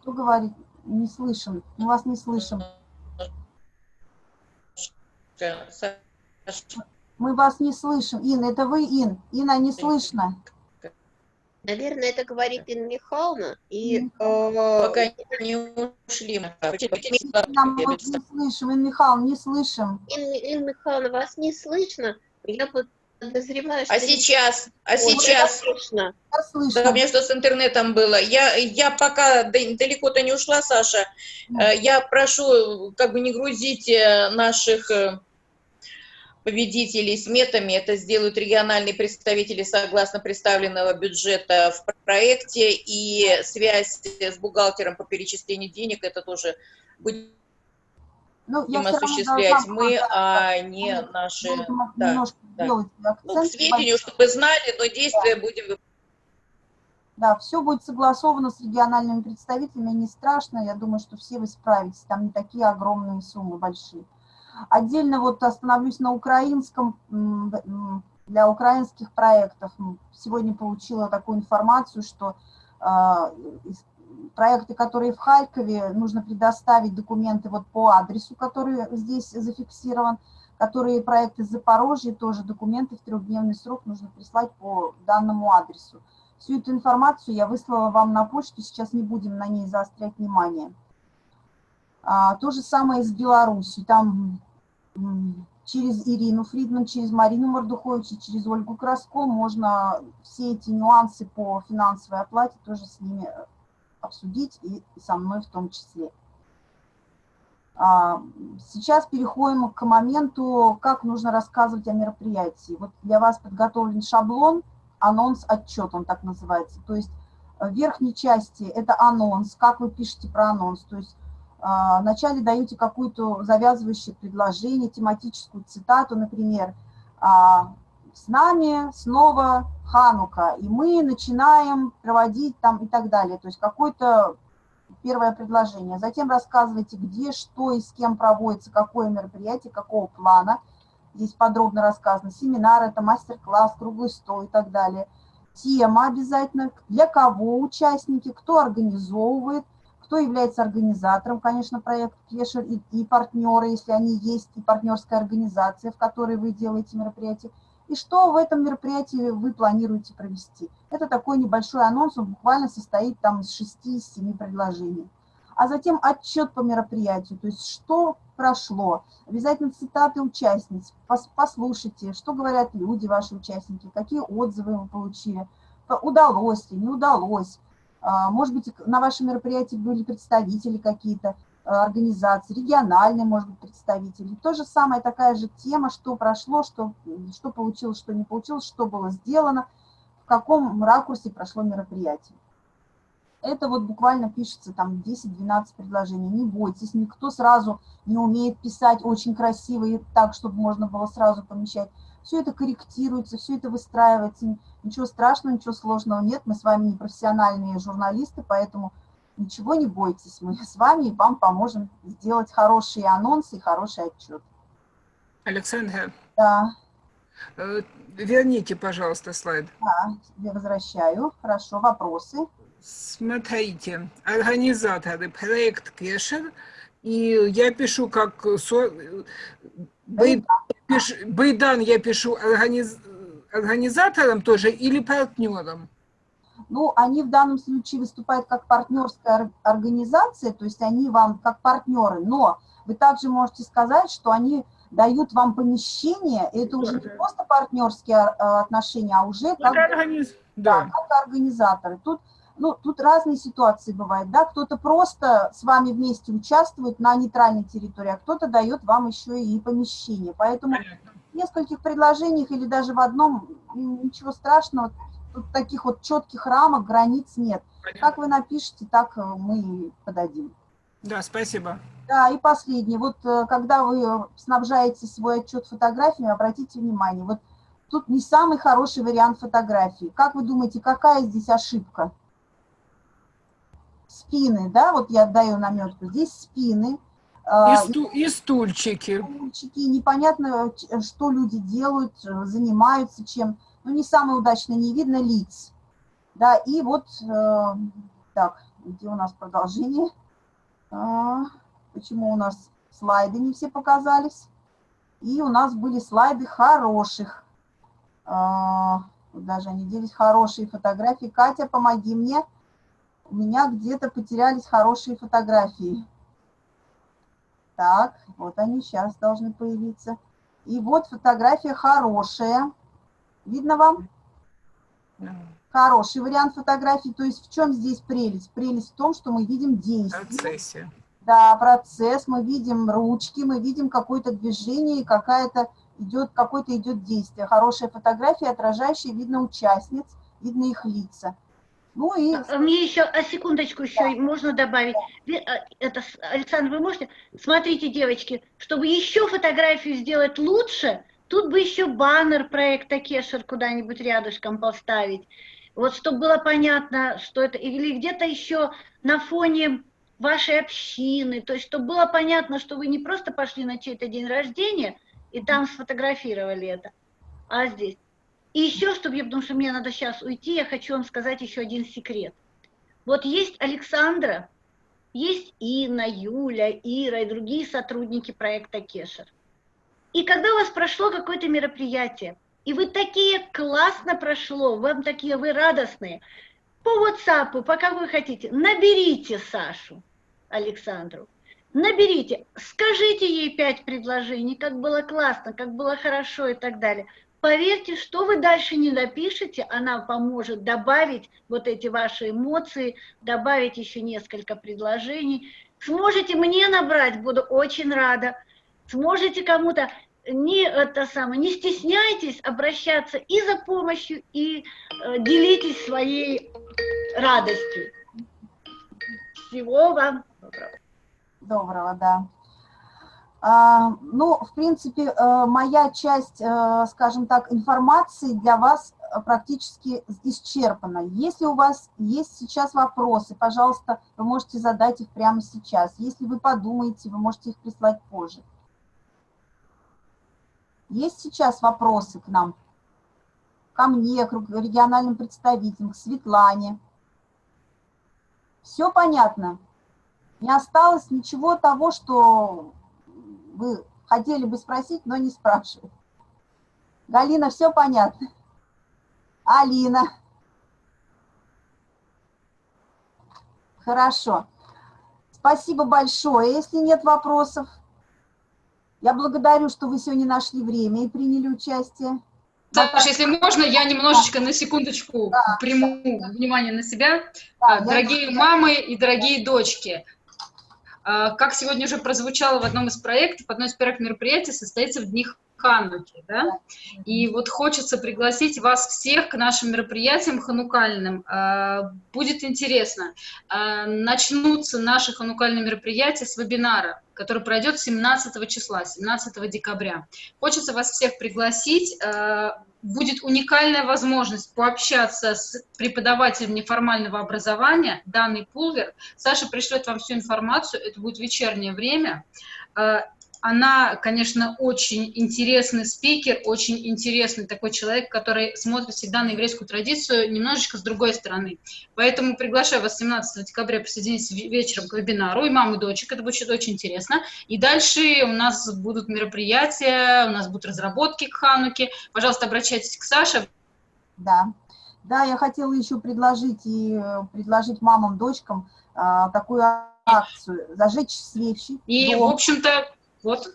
Кто говорит? Не слышим. Мы вас не слышим. Мы вас не слышим. Ин, это вы, Ин? Инна, не слышно. Наверное, это говорит Инна Михайловна. И, э, Пока не ушли. Нам мы не слышим. Инна Михайловна, не слышим. Инна, Михайловна, вас не слышно. Я подозреваю, что... А сейчас? А сейчас? Слышно. Да, у меня что с интернетом было. Я, я пока далеко-то не ушла, Саша. Э, я прошу как бы не грузить э, наших э, победителей сметами. Это сделают региональные представители согласно представленного бюджета в проекте. И связь с бухгалтером по перечислению денег, это тоже будет ну, будем осуществлять мы, а не наши... Да, да. Ну, к сведению, чтобы знали, но действия да. будем да, все будет согласовано с региональными представителями, не страшно, я думаю, что все вы справитесь, там не такие огромные суммы большие. Отдельно вот остановлюсь на украинском для украинских проектов. Сегодня получила такую информацию, что а, проекты, которые в Харькове, нужно предоставить документы вот по адресу, который здесь зафиксирован, которые проекты из Запорожья, тоже документы в трехдневный срок нужно прислать по данному адресу. Всю эту информацию я выслала вам на почту, сейчас не будем на ней заострять внимание. А, то же самое с Беларусью. Там через Ирину Фридман, через Марину Мордухович и через Ольгу Краско можно все эти нюансы по финансовой оплате тоже с ними обсудить и со мной в том числе. А, сейчас переходим к моменту, как нужно рассказывать о мероприятии. Вот для вас подготовлен шаблон, анонс, отчет, он так называется. То есть в верхней части это анонс, как вы пишете про анонс. То есть а, вначале даете какую-то завязывающее предложение, тематическую цитату, например, а, «С нами снова Ханука, и мы начинаем проводить там и так далее». То есть какое-то первое предложение. Затем рассказывайте, где, что и с кем проводится, какое мероприятие, какого плана. Здесь подробно рассказано. Семинар, это мастер-класс, круглый стол и так далее. Тема обязательно, для кого участники, кто организовывает – кто является организатором, конечно, проекта Кешер и, и партнеры, если они есть, и партнерская организация, в которой вы делаете мероприятие, и что в этом мероприятии вы планируете провести. Это такой небольшой анонс, он буквально состоит там из 6-7 предложений. А затем отчет по мероприятию, то есть что прошло. Обязательно цитаты участниц, послушайте, что говорят люди, ваши участники, какие отзывы вы получили, удалось ли, не удалось а, может быть, на вашем мероприятии были представители какие-то организации, региональные, может быть, представители. То же самое, такая же тема, что прошло, что, что получилось, что не получилось, что было сделано, в каком ракурсе прошло мероприятие. Это вот буквально пишется там 10-12 предложений. Не бойтесь, никто сразу не умеет писать очень красиво и так, чтобы можно было сразу помещать все это корректируется, все это выстраивается. Ничего страшного, ничего сложного нет. Мы с вами не профессиональные журналисты, поэтому ничего не бойтесь. Мы с вами и вам поможем сделать хорошие анонсы и хороший отчет. Александра. Да. Э, верните, пожалуйста, слайд. Да, я возвращаю. Хорошо, вопросы. Смотрите, организаторы проект Кешер, и я пишу как Байдан я пишу организ... организатором тоже или партнером? Ну, они в данном случае выступают как партнерская организация, то есть они вам как партнеры, но вы также можете сказать, что они дают вам помещение, и это уже не просто партнерские а, отношения, а уже как, организ... да. Да, как организаторы. Тут ну, тут разные ситуации бывают, да, кто-то просто с вами вместе участвует на нейтральной территории, а кто-то дает вам еще и помещение. Поэтому в нескольких предложениях или даже в одном ничего страшного, тут таких вот четких рамок, границ нет. Как вы напишите, так э, мы подадим. Да, спасибо. Да, и последнее. Вот э, когда вы снабжаете свой отчет фотографиями, обратите внимание, вот тут не самый хороший вариант фотографии. Как вы думаете, какая здесь ошибка? спины, да, вот я даю наметку, здесь спины. А, и, сту и стульчики. Стульчики, непонятно, что люди делают, занимаются чем. Ну, не самое удачное, не видно лиц. Да, и вот, э, так, где у нас продолжение? А, почему у нас слайды не все показались? И у нас были слайды хороших. А, даже они делись хорошие фотографии. Катя, помоги мне у меня где-то потерялись хорошие фотографии. Так, вот они сейчас должны появиться. И вот фотография хорошая. Видно вам? Хороший вариант фотографии. То есть в чем здесь прелесть? Прелесть в том, что мы видим действие. Процессе. Да, процесс. Мы видим ручки, мы видим какое-то движение, какая-то идет, какое-то идет действие. Хорошая фотография, отражающая, видно участниц, видно их лица. Ну и... А, мне еще, а секундочку еще да. можно добавить. А, это, Александр, вы можете? Смотрите, девочки, чтобы еще фотографию сделать лучше, тут бы еще баннер проекта Кешер куда-нибудь рядышком поставить. Вот чтобы было понятно, что это, или где-то еще на фоне вашей общины, то есть чтобы было понятно, что вы не просто пошли на чей-то день рождения и там сфотографировали это, а здесь. И еще, чтобы я, потому что мне надо сейчас уйти, я хочу вам сказать еще один секрет. Вот есть Александра, есть Инна, Юля, Ира и другие сотрудники проекта Кешер. И когда у вас прошло какое-то мероприятие, и вы такие классно прошло, вам такие вы радостные, по WhatsApp, пока вы хотите, наберите Сашу, Александру, наберите, скажите ей пять предложений, как было классно, как было хорошо и так далее. Поверьте, что вы дальше не напишете, она поможет добавить вот эти ваши эмоции, добавить еще несколько предложений. Сможете мне набрать, буду очень рада. Сможете кому-то, не, это самое, не стесняйтесь обращаться и за помощью, и э, делитесь своей радостью. Всего вам доброго. Доброго, да. А, ну, в принципе, э, моя часть, э, скажем так, информации для вас практически исчерпана. Если у вас есть сейчас вопросы, пожалуйста, вы можете задать их прямо сейчас. Если вы подумаете, вы можете их прислать позже. Есть сейчас вопросы к нам? Ко мне, к региональным представителям, к Светлане. Все понятно? Не осталось ничего того, что вы хотели бы спросить, но не спрашивают. Галина, все понятно? Алина. Хорошо. Спасибо большое. Если нет вопросов, я благодарю, что вы сегодня нашли время и приняли участие. Саша, если можно, я немножечко на секундочку да. приму внимание на себя. Да, дорогие мамы и дорогие дочки, а, как сегодня уже прозвучало в одном из проектов, одно из первых мероприятий состоится в дни Хануки, да? И вот хочется пригласить вас всех к нашим мероприятиям ханукальным. А, будет интересно. А, начнутся наши ханукальные мероприятия с вебинара, который пройдет 17 числа, 17 декабря. Хочется вас всех пригласить будет уникальная возможность пообщаться с преподавателем неформального образования, данный пулвер. Саша пришлет вам всю информацию, это будет вечернее время. Она, конечно, очень интересный спикер, очень интересный такой человек, который смотрит всегда на еврейскую традицию немножечко с другой стороны. Поэтому приглашаю вас 17 декабря присоединиться вечером к вебинару, и маму, и дочек, это будет очень интересно. И дальше у нас будут мероприятия, у нас будут разработки к Хануке. Пожалуйста, обращайтесь к Саше. Да, да, я хотела еще предложить и э, предложить мамам, дочкам э, такую акцию, зажечь свечи. И, дом. в общем-то, вот.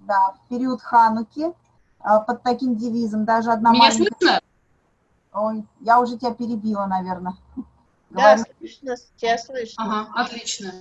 Да, в период Хануки а, под таким девизом даже одна Меня маленькая... слышно? Ой, я уже тебя перебила, наверное. Да, Говорю. слышно, тебя слышно. Ага, отлично.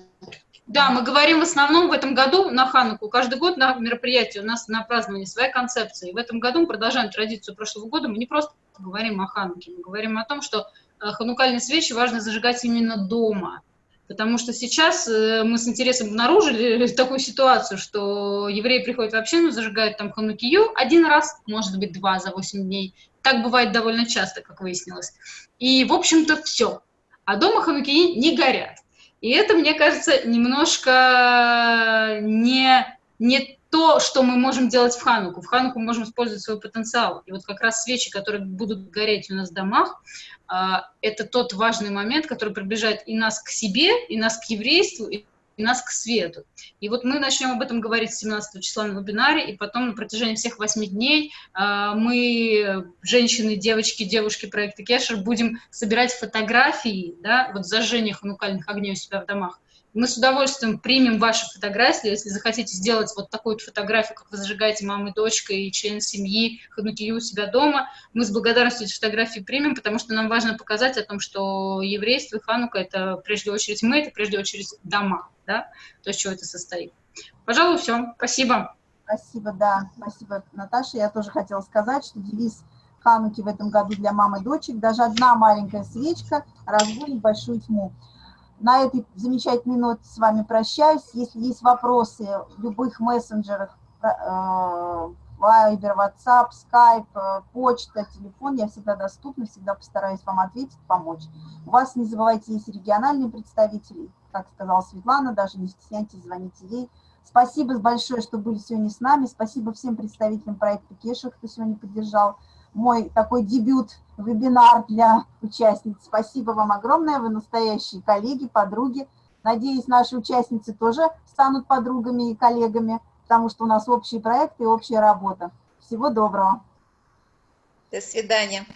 Да, мы говорим в основном в этом году на Хануку. Каждый год на мероприятии у нас на праздновании своя концепция. И в этом году мы продолжаем традицию прошлого года. Мы не просто говорим о Хануке, мы говорим о том, что э, ханукальные свечи важно зажигать именно дома. Потому что сейчас э, мы с интересом обнаружили такую ситуацию, что евреи приходят в общину, зажигают там ханукию один раз, может быть, два за 8 дней. Так бывает довольно часто, как выяснилось. И, в общем-то, все. А дома ханукии не горят. И это, мне кажется, немножко не, не то, что мы можем делать в Хануку. В Хануку мы можем использовать свой потенциал. И вот как раз свечи, которые будут гореть у нас в домах, а, это тот важный момент, который приближает и нас к себе, и нас к еврейству, и нас к свету. И вот мы начнем об этом говорить 17 числа на вебинаре, и потом на протяжении всех восьми дней а, мы, женщины, девочки, девушки проекта Кешер, будем собирать фотографии, да, вот зажжения ханукальных огней у себя в домах, мы с удовольствием примем ваши фотографии, если захотите сделать вот такую вот фотографию, как вы зажигаете мама и дочка и член семьи, ханукию у себя дома. Мы с благодарностью эти фотографии примем, потому что нам важно показать о том, что еврейство и ханука – это прежде очередь мы, это прежде очередь дома, да, то, из чего это состоит. Пожалуй, все. Спасибо. Спасибо, да. Спасибо, Наташа. Я тоже хотела сказать, что девиз Хануки в этом году для мамы и дочек. Даже одна маленькая свечка разгонит большую тьму на этой замечательной ноте с вами прощаюсь. Если есть вопросы в любых мессенджерах, Viber, WhatsApp, Skype, э, почта, телефон, я всегда доступна, всегда постараюсь вам ответить, помочь. У вас, не забывайте, есть региональные представители, как сказала Светлана, даже не стесняйтесь, звоните ей. Спасибо большое, что были сегодня с нами. Спасибо всем представителям проекта Кеша, кто сегодня поддержал мой такой дебют, вебинар для участниц. Спасибо вам огромное, вы настоящие коллеги, подруги. Надеюсь, наши участницы тоже станут подругами и коллегами, потому что у нас общий проект и общая работа. Всего доброго. До свидания.